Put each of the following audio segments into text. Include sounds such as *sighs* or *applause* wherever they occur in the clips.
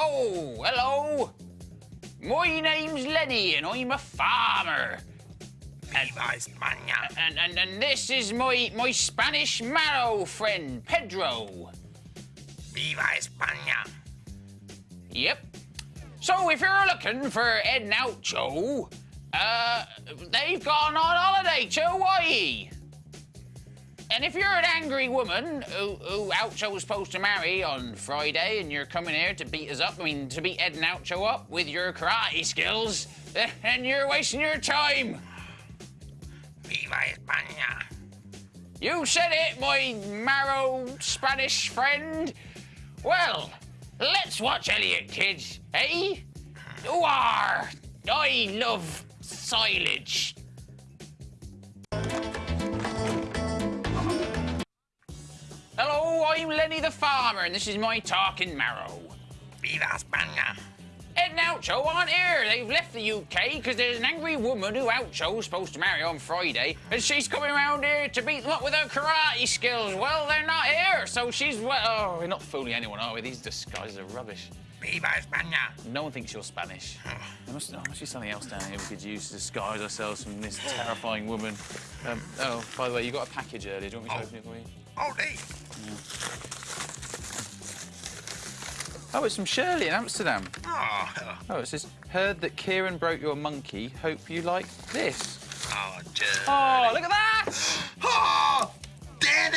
Oh, hello. My name's Lenny and I'm a farmer. España. And, and, and this is my, my Spanish marrow friend, Pedro. Viva España. Yep. So if you're looking for Ed and Oucho, uh, they've gone on holiday to Hawaii. And if you're an angry woman who, who Oucho was supposed to marry on Friday and you're coming here to beat us up, I mean, to beat Ed and Oucho up with your karate skills, *laughs* then you're wasting your time. Viva España. You said it, my marrow Spanish friend. Well, let's watch Elliot, kids, eh? Ooh, I love silage. I'm Lenny the farmer, and this is my talking marrow. Viva España. Ed and Oucho aren't here. They've left the UK because there's an angry woman who Oucho's supposed to marry on Friday, and she's coming around here to beat them up with her karate skills. Well, they're not here, so she's well. Oh, we're not fooling anyone, are we? These disguises are rubbish. Viva España. No one thinks you're Spanish. *sighs* There must, oh, must be something else down here we could use to disguise ourselves from this terrifying woman. Um, oh, by the way, you got a package earlier. Do you want me to Oh. open it for you? Oh, nee. Oh, it's from Shirley in Amsterdam. Oh, Oh, it says, heard that Kieran broke your monkey. Hope you like this. Ah, oh, Joe. Oh, look at that! Ah, oh, Danny.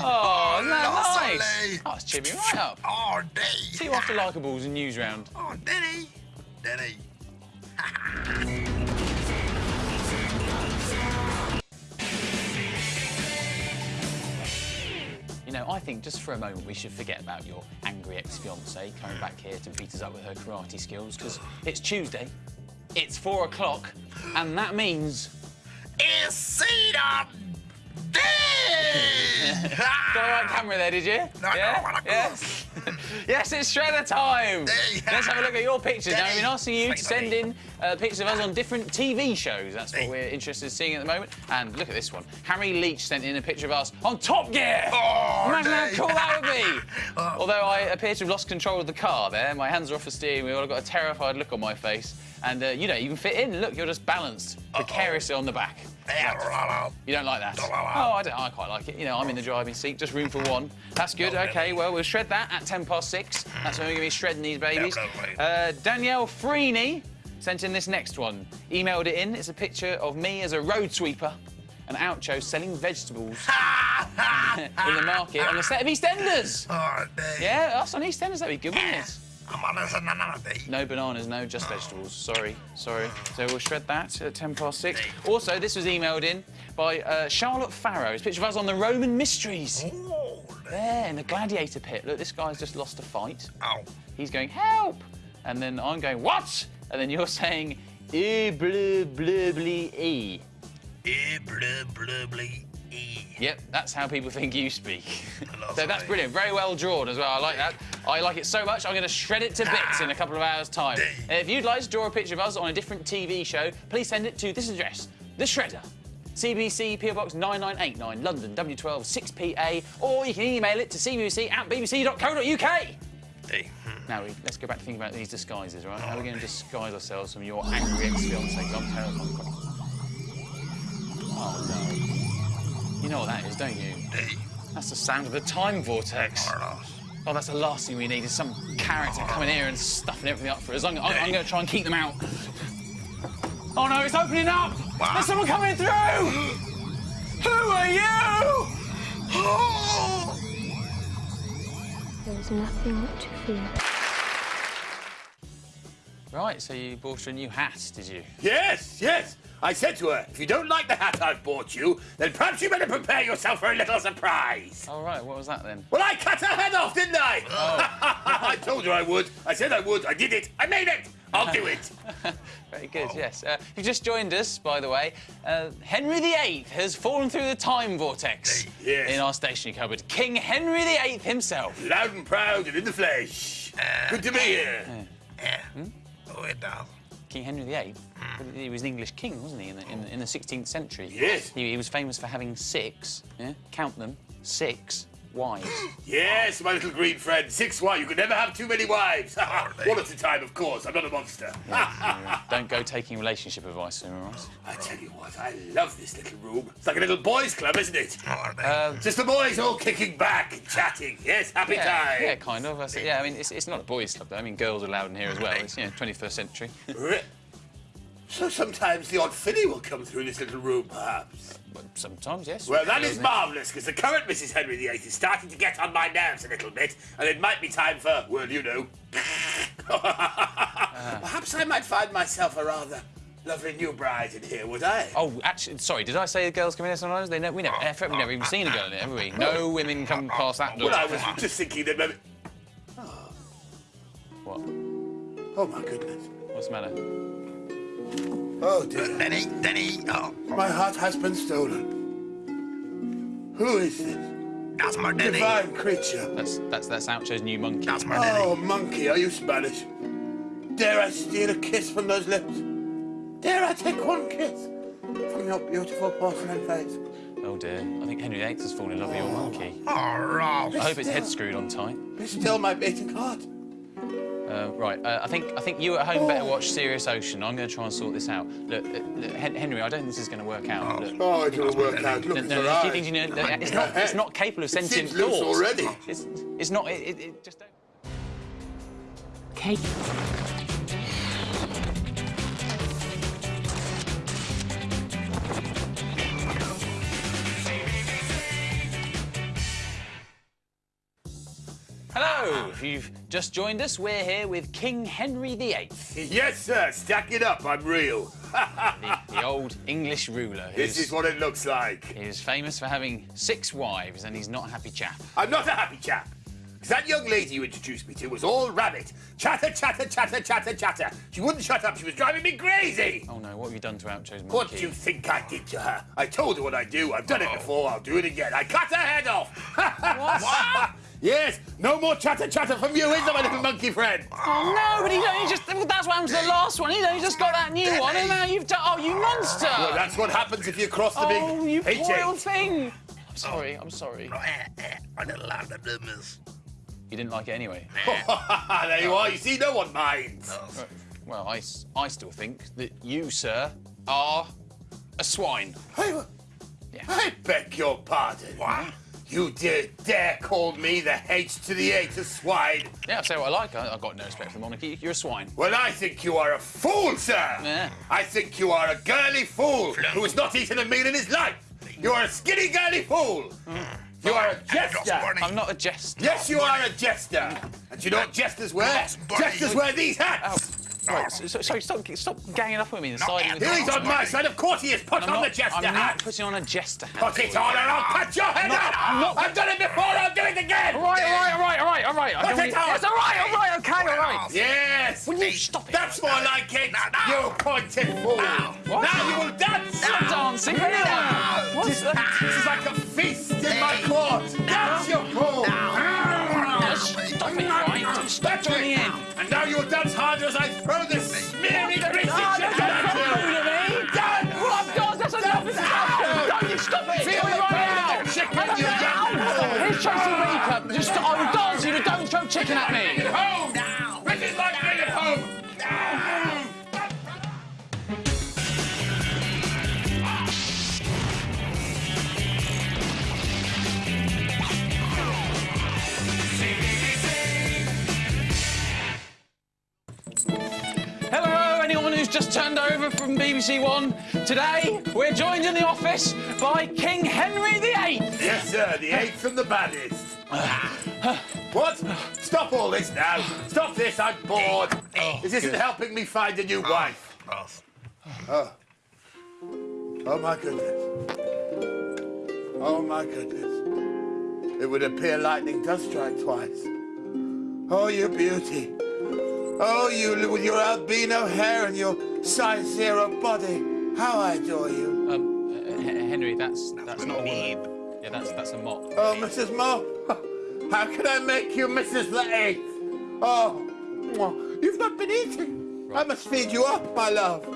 Oh, isn't that lovely. nice? Oh, it's cheered me right up. Oh, Danny. See you after likables and Newsround. Oh, Danny. Danny. You know, I think just for a moment we should forget about your angry ex-fiancée coming back here to beat us up with her karate skills, because it's Tuesday, it's four o'clock, and that means... It's Shredder Day. Got the right camera there, did you? No, I yeah? I got *laughs* yes. it's shredder time. Let's have a look at your pictures. Now, we've been asking you to send in uh, pictures of us on different TV shows. That's what we're interested in seeing at the moment. And look at this one. Harry Leach sent in a picture of us on Top Gear. Oh, Imagine how cool that would be. *laughs* Oh. Although I appear to have lost control of the car there. My hands are off the steering wheel. I've got a terrified look on my face. And uh, you don't even fit in. Look, you're just balanced precariously on the back. Yeah, la, la. You don't like that? Don't like that. Oh, I don't. I quite like it. You know, I'm in the driving seat, just room for one. That's good. Okay, well, we'll shred that at 10 past six. That's when we're going to be shredding these babies. Uh, Danielle Freeney sent in this next one. Emailed it in. It's a picture of me as a road sweeper and Oucho selling vegetables *laughs* *laughs* in the market on the set of EastEnders. Oh, Yeah, us on EastEnders, that'd be good, wouldn't it? I'm on this another day. No bananas, no, just vegetables. Sorry, sorry. So we'll shred that at 10 past six. Also, this was emailed in by uh, Charlotte Farrow. It's a picture of us on the Roman Mysteries. Oh, There, in the gladiator pit. Look, this guy's just lost a fight. oh. He's going, help! And then I'm going, what? And then you're saying, e bleu bleu blee e. Eh, blah, blah, blah, Yep, that's how people think you speak. *laughs* So that's brilliant. Very well drawn as well. I like that. I like it so much, I'm going to shred it to bits in a couple of hours' time. Uh, if you'd like to draw a picture of us on a different TV show, please send it to this address, The Shredder. CBBC PO Box 9989, London, W12 6PA, or you can email it to cbc at bbc.co.uk. Hey. Now, let's go back to thinking about these disguises, right? How are we going to disguise ourselves from your angry ex-fiancée? 'Cause I'm terrified. Oh, no. You know what that is, don't you? That's the sound of the time vortex. Oh, that's the last thing we need is some character coming here and stuffing everything up for us. I'm, I'm, I'm going to try and keep them out. Oh no, it's opening up! What? There's someone coming through! *gasps* Who are you? Oh! *gasps* There is nothing to fear. Right, so you bought her a new hat, did you? Yes, yes. I said to her, if you don't like the hat I've bought you, then perhaps you better prepare yourself for a little surprise. All right, what was that then? Well, I cut her head off, didn't I? *laughs* I told you I would. I said I would. I did it. I made it. I'll do it. *laughs* Very good, yes. Uh, if you just joined us, by the way, uh, Henry VIII has fallen through the time vortex Yes. in our stationery cupboard. King Henry VIII himself. Loud and proud and in the flesh. Good to be here. Yeah. Oh, it does. King Henry VIII. Hmm. He was an English king, wasn't he, in the, in in the 16th century? Yes. He, he was famous for having six, yeah? count them, six wives. Yes, my little green friend. Six wives. You can never have too many wives. One at a time, of course. I'm not a monster. *laughs* Don't go taking relationship advice from him, Ross. I tell you what, I love this little room. It's like a little boys' club, isn't it? Are they? Uh, Just the boys all kicking back and chatting. Yes, happy yeah, time. yeah, kind of. That's it. Yeah, I mean, it's, it's not a boys' club, though. I mean, girls are allowed in here as well. It's, you know, 21st century. So sometimes the odd filly will come through this little room, perhaps. But Sometimes, yes. Well, that is marvellous, because the current Mrs. Henry VIII is starting to get on my nerves a little bit, and it might be time for, well, you know. *laughs* Ah. Perhaps I might find myself a rather lovely new bride in here, would I? Oh, actually, sorry, did I say the girls come in here sometimes? They ne- we never, in we've never even seen a girl in it, have we? No women come past that door. Well, I was just thinking that maybe. What? Oh, my goodness. What's the matter? Oh, dear. Denny, Denny, oh, My heart has been stolen. Who is this? that's my Denny. Divine creature. That's that's that's Oucho's new monkey. That's my Denny. Oh, monkey, are you Spanish? Dare I steal a kiss from those lips? Dare I take one kiss from your beautiful porcelain face? Oh dear, I think Henry VIII has fallen in love with your oh. monkey. Oh, Ross. I hope its head's screwed on tight. Be still my beating heart. Uh, right, uh, I think I think you at home better watch Serious Ocean. I'm going to try and sort this out. Look, uh, look, Henry, I don't think this is going to work out. Look, Oh, it will work out. Look no, no, her no, you know, it's not it's not capable of sentient seems loose thoughts. already. It's it's not. It, it, it just don't. Kate. If you've just joined us, we're here with King Henry VIII, Yes, sir. Stack it up. I'm real. the, the old English ruler. This is what it looks like. He is famous for having six wives, and he's not a happy chap. I'm not a happy chap. 'Cause that young lady you introduced me to was all rabbit. Chatter, chatter, chatter, chatter, chatter. She wouldn't shut up. She was driving me crazy. Oh no, what have you done to Oucho's monkey? What do you think I did to her? I told her what I do. I've done it oh. before. I'll do it again. I cut her head off. *laughs* what? Yes. No more chatter, chatter from you, is there, my little monkey friend? Oh no, but he only just. Well, that's what happened to the last one. He's only just got that new one, and now you've done. Oh, you monster! Well, that's what happens if you cross the big oh, you poor H8. little thing. I'm sorry. I'm sorry. I didn't like the numbers. You didn't like it anyway. *laughs* there you are. You see, no one minds. Well, I, s- I still think that you, sir, are a swine. I, Yeah. I beg your pardon. What? You dare, dare call me the H to the A to swine? Yeah, I'll say what I like. I, I've got no respect for the monarchy. You're a swine. Well, I think you are a fool, sir. Yeah. I think you are a girly fool who has not eaten a meal in his life. You are a skinny girly fool. You are a jester. I'm not a jester. Yes, you are a jester. And you know what jesters wear? Yes, buddy. Jesters wear these hats. Right, so, so, sorry, stop, stop ganging up on me and siding with Here he's on my side. Of course he is. Put on not, the jester I'm not putting on a jester hat. Put it on or I'll cut your head off. I'm not- I've done it before. I'll do it again. All right, all right, all right, all right, all right. Put it need- on. Yes, all right, all right, okay, all right. Yes. Will you stop it? That's more like it. No, no. You pointed fool. What? Now you will dance. Stop dancing. What's This, that? this is like a feast in my court. Dance, you fool. Stop it, right? Stop That's joining it. In. And you dance harder as I throw this smeary greasy chicken at you. rude to me. Dance. Well, I've got- that's enough. It's enough. Don't you stop it. Feel the right pain now. of the chicken, you. Here's Tracy Beaker. Just, I will dance you, don't throw chicken at me. Over from BBC One. Today, we're joined in the office by King Henry VIII. Yes, sir. The eighth and the baddest. *sighs* What? Stop all this now. Stop this. I'm bored. Oh, this isn't helping me find a new oh, wife. Ross. Oh my goodness. Oh my goodness. It would appear lightning does strike twice. Oh, you beauty. Oh, you with your albino hair and your size zero body. How I adore you. Um, uh, Henry, that's that's not a me. Yeah, that's that's a mop. Oh, Mrs. Mo. *laughs* How can I make you Mrs. the Eighth? Oh, you've not been eating. I must feed you up, my love.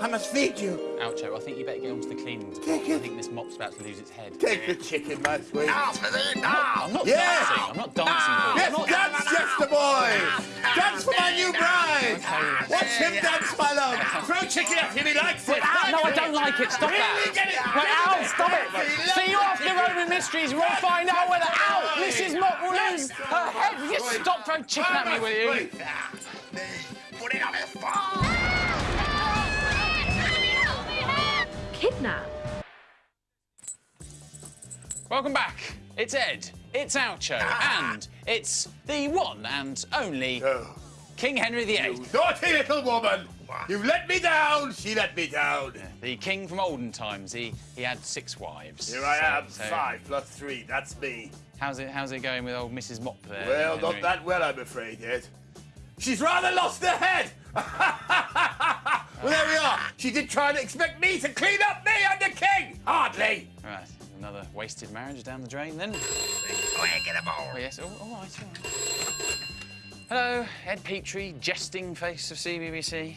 I must feed you. Oucho, I think you better get onto the cleaning Take department. I think this mop's about to lose its head. Take the chicken, my sweet. Now, Smithy, I'm now. not Yes. dancing. I'm not dancing for you. Yes, I'm not dance, Chester boy! Dance for my new bride! Watch him dance, my love! Throw chicken at him, he likes it! Ah, no, I don't like it. Stop Really that. get it? Wait, Al, stop it. See you loves after the Roman mysteries. We'll find out whether Al, Mrs. Mop, will lose her head. Will you stop throwing chicken at me, will you? Put it on his phone. Kidnap? Welcome back. It's Ed. It's Oucho. Ah. And it's the one and only Oh, King Henry VIII. you naughty little woman! You let me down, she let me down. The king from olden times. He he had six wives. Here I So- am, so five plus three, that's me. How's it how's it going with old Mrs. Mop there? Well, Henry? not that well, I'm afraid, Ed. She's rather lost her head! *laughs* well, there we are. She did try to expect me to clean up me, I'm the king! Hardly! Right, another wasted marriage down the drain then. Go ahead, get a ball. Oh, yes, oh, all right, all right. Hello, Ed Petrie, jesting face of CBBC.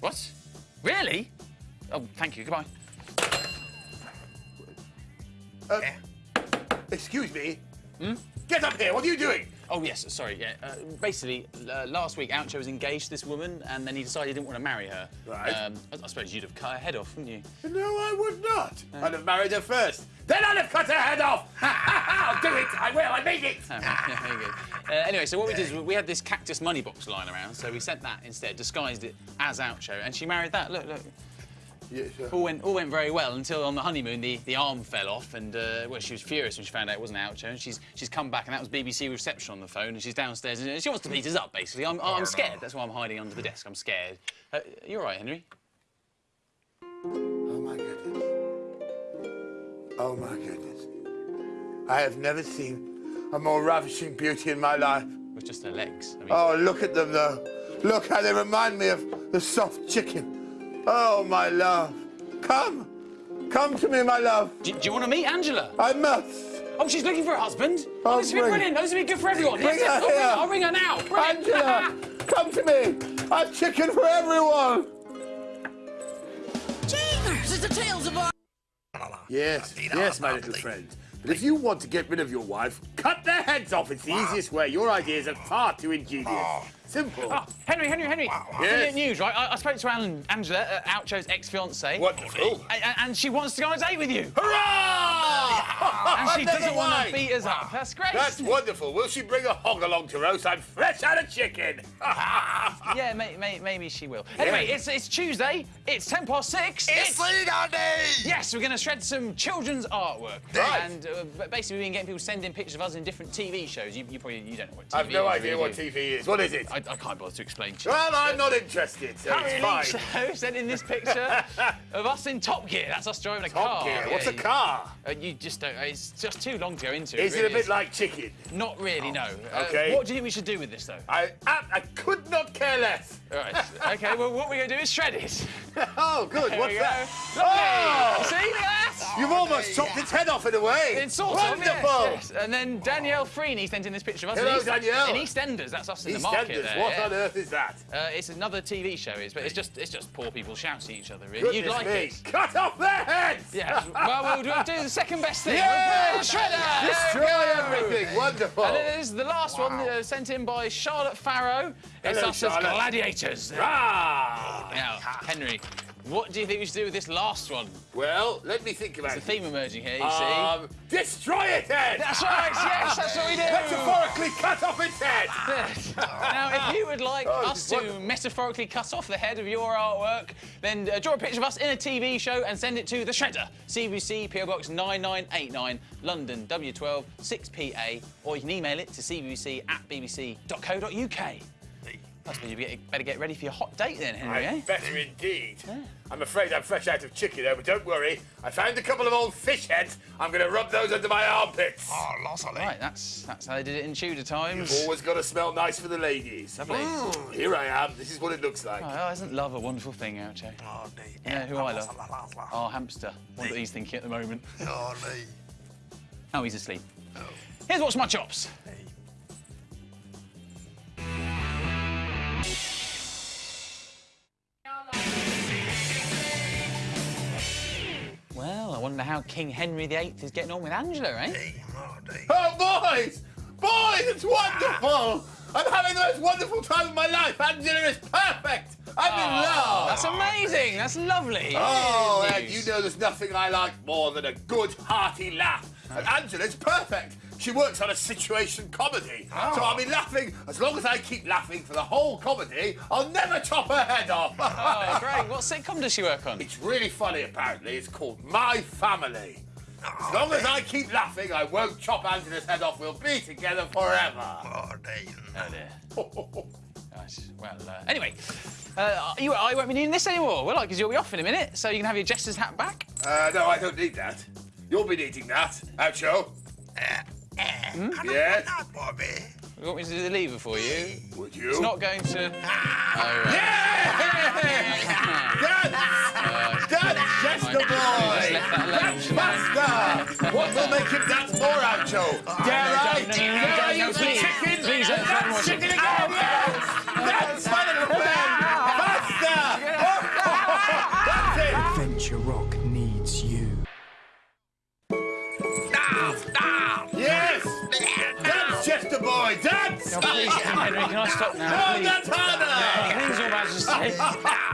What? Really? Oh, thank you, goodbye. Uh, excuse me? Hmm? Get up here, what are you doing? Oh, yes, sorry, yeah. Uh, basically, uh, last week, Oucho was engaged to this woman, and then he decided he didn't want to marry her. Right. Um, I, I suppose you'd have cut her head off, wouldn't you? No, I would not. I'd have married her first. Then I'd have cut her head off. *laughs* I'll do it. I will. I mean it. Yeah. Uh, anyway, so what we did is we had this cactus money box lying around, so we sent that instead, disguised it as Oucho, and she married that. Look, look. Yeah, sure. All went, all went very well until on the honeymoon the, the arm fell off and uh, well she was furious when she found out it wasn't Oucho and she's she's come back and that was BBC reception on the phone and she's downstairs and she wants to beat us up basically. I'm, I'm scared. That's why I'm hiding under the desk. I'm scared. Uh, you're right, Henry. Oh my goodness. Oh my goodness. I have never seen a more ravishing beauty in my life. It was just her legs. I mean, Oh, look at them though. Look how they remind me of the soft chicken. Oh, my love. Come. Come to me, my love. do, do you want to meet Angela? I must. Oh, she's looking for a husband. Oh, Oh, this would be bring- brilliant. This would be good for everyone. Bring yes, yes, her I'll, ring her. here. I'll ring her now. Brilliant. Angela, *laughs* come to me. I've chicken for everyone. Chambers, it's the tales of our. Yes, yes, my little friend. But if you want to get rid of your wife, cut their heads off. It's the easiest way. Your ideas are far too ingenious. Simple. Oh, Henry, Henry, Henry. Brilliant news, right? I, I spoke to Alan, Angela, uh, Oucho's ex-fiancée. Wonderful. And, and she wants to go on a date with you. Hurrah! *laughs* And she doesn't want to beat us up. That's great. That's wonderful. Will she bring a hog along to roast? I'm fresh out of chicken. *laughs* Yeah, may, may, maybe she will. Anyway, it's, it's Tuesday. It's 10 past 6. It's Shredder Day. Yes, we're going to shred some children's artwork. Right. And uh, basically, we've been getting people sending pictures of us in different TV shows. You, you probably you don't know what TV is. I've no is, idea what? TV is. What is it? I, I can't bother to explain to you. Well, I'm not interested, so it's fine. *laughs* So, sent in this picture of us in Top Gear. That's us driving a Top car. gear. Yeah, What's a car? Uh, you just It's just too long to go into. Is it a really bit like chicken? Not really, no. Uh, Okay. what do you think we should do with this, though? I, I, I could not care less. All right. okay. Well, what we're going to do is shred it. *laughs* Oh, good. There What's that? Lovely. Oh! See look at that? You've almost chopped its head off in a way. It's sort Wonderful. of, yes, yes. And then Danielle Freeney sent in this picture of us. Hello, in East, Danielle. In EastEnders, that's us in the market EastEnders. What yeah. on earth is that? Uh, it's another TV show, is, but it's just it's just poor people shouting at each other. Really, Goodness you'd like me. it. Cut off their heads. Yeah. well, we'll do, the second best thing. Yay! We'll put it Shredder. Destroy There we go. everything. Wonderful. And then there's the last one uh, sent in by Charlotte Farrow. It's Hello, us as gladiators. Ah. Now, Henry, what do you think we should do with this last one? Well, let me think about it. The it. theme emerging here, you see. Um, destroy it, Ed. That's right, yes, that's what we do. Metaphorically cut off its head. *laughs* Now, if you would like Oh, us to wonderful. metaphorically cut off the head of your artwork, then uh, draw a picture of us in a TV show and send it to The Shredder, CBBC, PO Box 9989, London, W12 6PA, or you can email it to cbc at bbc.co.uk. I suppose you better- better get ready for your hot date then, Henry, I'm eh? better indeed. I'm afraid I'm fresh out of chicken though, but don't worry. I found a couple of old fish heads. I'm going to rub those under my armpits. Oh, lost a. Right, that's that's how they did it in Tudor times. Always got to smell nice for the ladies. Lovely. Mm, here I am. This is what it looks like. Oh, isn't love a wonderful thing, Oucho? Oh, nee. You know who I love? Our hamster. What he's thinking at the moment. Oh, nee. Oh, he's asleep. Here's what's my chops. wonder how King Henry VIII is getting on with Angela, eh? Hey, Marty. Oh, boys! Boys, it's wonderful! I'm having the most wonderful time of my life. Angela is perfect. I'm in love. That's amazing. That's lovely. Oh, Good Ed, you know there's nothing I like more than a good, hearty laugh. And Angela's perfect. She works on a situation comedy. So I'll be laughing as long as I keep laughing for the whole comedy. I'll never chop her head off. Oh, great. What sitcom does she work on? It's really funny, apparently. It's called My Family. As long as I keep laughing, I won't chop Angela's head off. We'll be together forever. Marty. Oh dear. Right, *laughs* well, uh, anyway, uh, you, I won't be needing this anymore, will I? Because you'll be off in a minute, so you can have your jester's hat back. Uh, no, I don't need that. You'll be needing that. Oucho. Hmm? Yes? Not, Bobby. You want me to do the lever for you? Would you? It's not going to. Oh, right. Yeah! *laughs* That's, Dance, Chester just boy! left that alone, Dance shouldn't I? faster! What will make him dance more, Oucho? Dare I? Dare I no, no, use the please. chicken? Please don't throw more Dance chicken chicken. again! Yes! Dance! Oh, please, Henry, can I stop now? No, Please. that's harder! Please.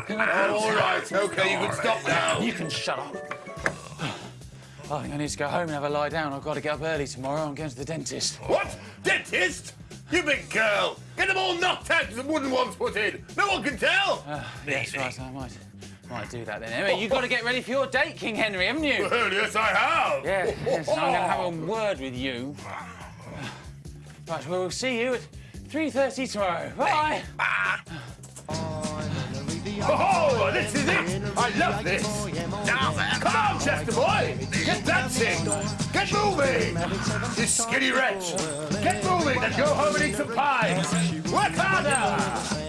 Can I Oh, *laughs* all right, okay, you can stop now. *laughs* You can shut up. *sighs* I think I need to go home and have a lie down. I've got to get up early tomorrow. I'm going to the dentist. What? Dentist? You big girl! Get them all knocked out with the wooden ones put in! No one can tell! Ah, yes, right, I might, might do that then. Anyway, you've got to get ready for your date, King Henry, haven't you? Well, yes, I have! Yeah, yes, I'm going to have a *laughs* word with you. Right, well, we'll see you at 3.30 tomorrow. Bye. Oh, this is it! I love this! Now then. Come on, Chester boy! Get dancing! Get moving! This skinny wretch! Get moving and go home and eat some pie! Work harder!